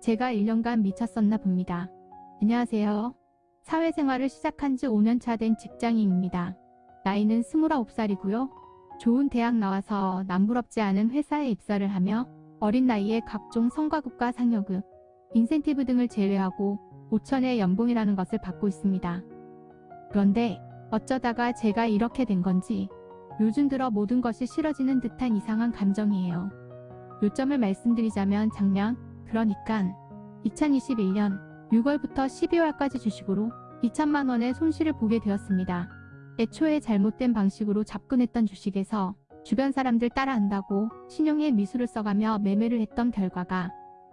제가 1년간 미쳤었나 봅니다. 안녕하세요. 사회생활을 시작한 지 5년차 된 직장인입니다. 나이는 29살이고요. 좋은 대학 나와서 남부럽지 않은 회사에 입사를 하며 어린 나이에 각종 성과급과 상여급, 인센티브 등을 제외하고 5천의 연봉이라는 것을 받고 있습니다. 그런데 어쩌다가 제가 이렇게 된 건지 요즘 들어 모든 것이 싫어지는 듯한 이상한 감정이에요. 요점을 말씀드리자면 작년, 그러니까 2021년 6월부터 12월까지 주식으로 2천만 원의 손실을 보게 되었습니다. 애초에 잘못된 방식으로 접근했던 주식에서 주변 사람들 따라한다고 신용의 미수를 써가며 매매를 했던 결과가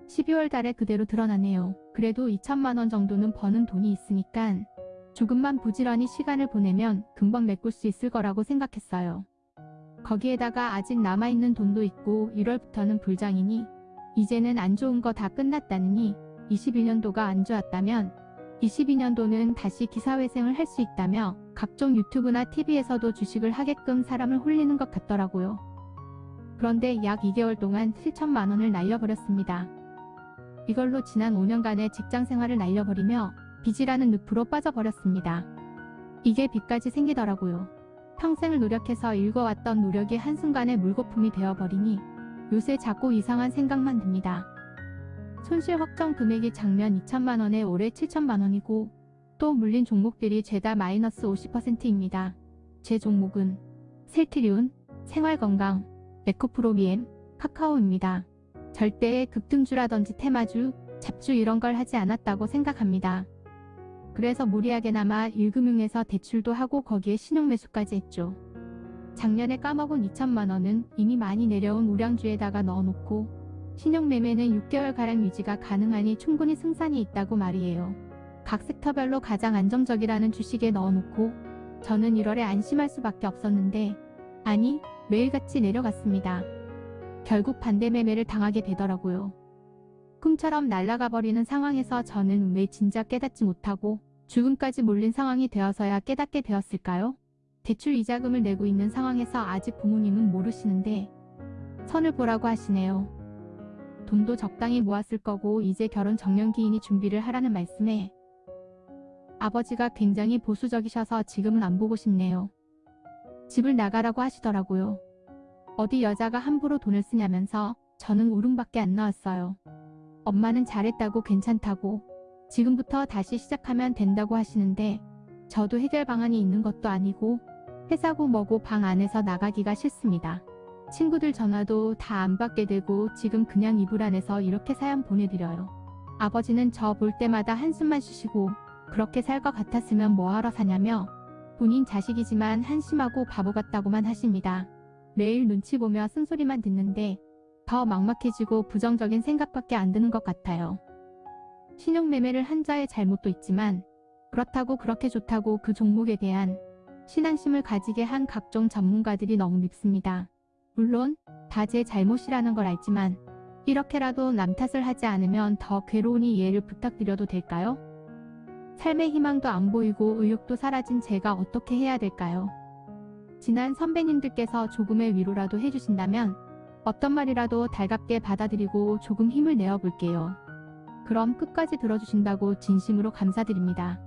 12월 달에 그대로 드러나네요. 그래도 2천만 원 정도는 버는 돈이 있으니까 조금만 부지런히 시간을 보내면 금방 메꿀 수 있을 거라고 생각했어요. 거기에다가 아직 남아있는 돈도 있고 1월부터는 불장이니 이제는 안 좋은 거 다 끝났다느니 21년도가 안 좋았다면 22년도는 다시 기사회생을 할 수 있다며 각종 유튜브나 TV에서도 주식을 하게끔 사람을 홀리는 것 같더라고요. 그런데 약 2개월 동안 7천만 원을 날려버렸습니다. 이걸로 지난 5년간의 직장생활을 날려버리며 빚이라는 늪으로 빠져버렸습니다. 이게 빚까지 생기더라고요. 평생을 노력해서 읽어왔던 노력이 한순간에 물거품이 되어버리니 요새 자꾸 이상한 생각만 듭니다. 손실 확정 금액이 작년 2천만원에 올해 7천만원이고 또 물린 종목들이 죄다 마이너스 50%입니다. 제 종목은 셀트리온, 생활건강, 에코프로비엠, 카카오입니다. 절대 급등주라든지 테마주, 잡주 이런 걸 하지 않았다고 생각합니다. 그래서 무리하게나마 1금융에서 대출도 하고 거기에 신용매수까지 했죠. 작년에 까먹은 2천만 원은 이미 많이 내려온 우량주에다가 넣어놓고 신용매매는 6개월가량 유지가 가능하니 충분히 승산이 있다고 말이에요. 각 섹터별로 가장 안정적이라는 주식에 넣어놓고 저는 1월에 안심할 수밖에 없었는데 아니 매일같이 내려갔습니다. 결국 반대 매매를 당하게 되더라고요. 꿈처럼 날아가 버리는 상황에서 저는 왜 진작 깨닫지 못하고 죽음까지 몰린 상황이 되어서야 깨닫게 되었을까요? 대출 이자금을 내고 있는 상황에서 아직 부모님은 모르시는데 선을 보라고 하시네요. 돈도 적당히 모았을 거고 이제 결혼 정년기이니 준비를 하라는 말씀에 아버지가 굉장히 보수적이셔서 지금은 안 보고 싶네요. 집을 나가라고 하시더라고요. 어디 여자가 함부로 돈을 쓰냐면서 저는 울음밖에 안 나왔어요. 엄마는 잘했다고 괜찮다고 지금부터 다시 시작하면 된다고 하시는데 저도 해결 방안이 있는 것도 아니고 회사고 뭐고 방 안에서 나가기가 싫습니다. 친구들 전화도 다 안 받게 되고 지금 그냥 이불 안에서 이렇게 사연 보내드려요. 아버지는 저 볼 때마다 한숨만 쉬시고 그렇게 살 것 같았으면 뭐하러 사냐며 본인 자식이지만 한심하고 바보 같다고만 하십니다. 매일 눈치 보며 쓴소리만 듣는데 더 막막해지고 부정적인 생각밖에 안 드는 것 같아요. 신용매매를 한 자의 잘못도 있지만 그렇다고 그렇게 좋다고 그 종목에 대한 신앙심을 가지게 한 각종 전문가들이 너무 밉습니다. 물론 다 제 잘못이라는 걸 알지만 이렇게라도 남 탓을 하지 않으면 더 괴로우니 이해를 부탁드려도 될까요? 삶의 희망도 안 보이고 의욕도 사라진 제가 어떻게 해야 될까요? 지난 선배님들께서 조금의 위로라도 해주신다면 어떤 말이라도 달갑게 받아들이고 조금 힘을 내어 볼게요. 그럼 끝까지 들어주신다고 진심으로 감사드립니다.